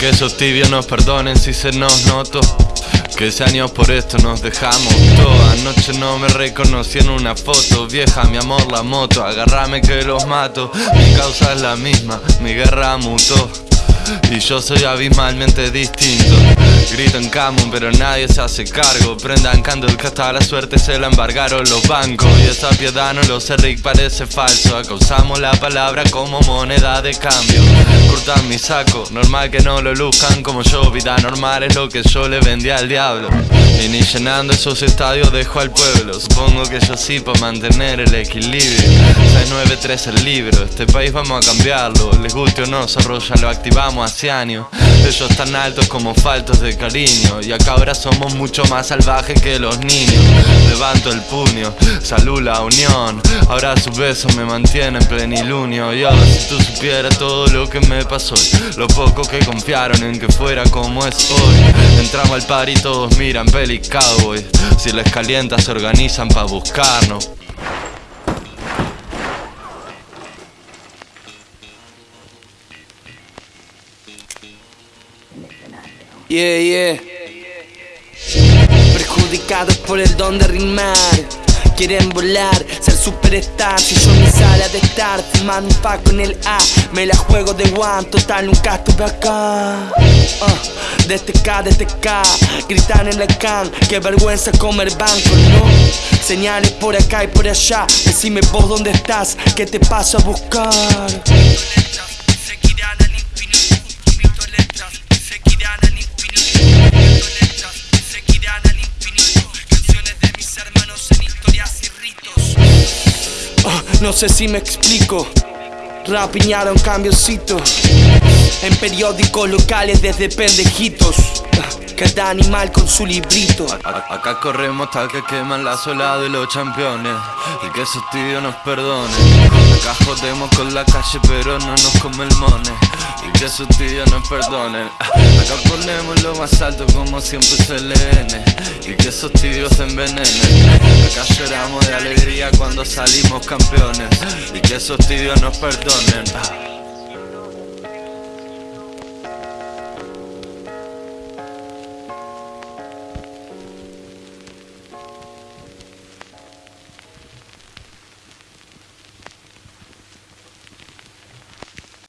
que esos tibios nos perdonen si se nos notó. Que ese años por esto nos dejamos todo. Anoche no me reconocí en una foto. Vieja, mi amor, la moto. Agárrame que los mato. Mi causa es la misma, mi guerra mutó y yo soy abismalmente distinto. Grito en Camun pero nadie se hace cargo. Prendan candle que hasta la suerte se la embargaron los bancos. Y esa piedad no lo sé Rick parece falso. Acusamos la palabra como moneda de cambio. Curtan mi saco, normal que no lo luzcan como yo. Vida normal es lo que yo le vendí al diablo. Y ni llenando esos estadios dejo al pueblo. Supongo que yo sí para mantener el equilibrio. 693 el libro, este país vamos a cambiarlo. Les guste o no, ya lo activamos hace años Ellos tan altos como faltos de cariño. Y acá ahora somos mucho más salvajes que los niños. Levanto el puño, salud la unión. Ahora su beso me mantiene en plenilunio. Y ahora si tú supieras todo lo que me pasó Lo poco que confiaron en que fuera como es hoy Entramos al par y todos miran peli cowboy. Si les calienta se organizan pa' buscarnos Yeah, yeah. Perjudicados por el don de rimar. Quieren volar, ser superstar Si yo en mi sala de estar fumando un pack con el A Me la juego de one, total nunca estuve acá uh, Desde K, desde K Gritan en la can, qué vergüenza comer banco, ¿no? Señales por acá y por allá Decime vos dónde estás, qué te paso a buscar No sé si me explico. Rapiñaron cambiocito. En periódicos locales desde pendejitos. Cada animal con su librito. acá corremos hasta que queman la sola de los campeones. Y que esos tíos nos perdonen. Acá jodemos con la calle, pero no nos come el mone. Y que esos tíos nos perdonen. Acá ponemos lo más alto como siempre se leen. Y que esos tíos se envenenen. Acá lloramos de alegría cuando salimos campeones. Y que esos tíos nos perdonen.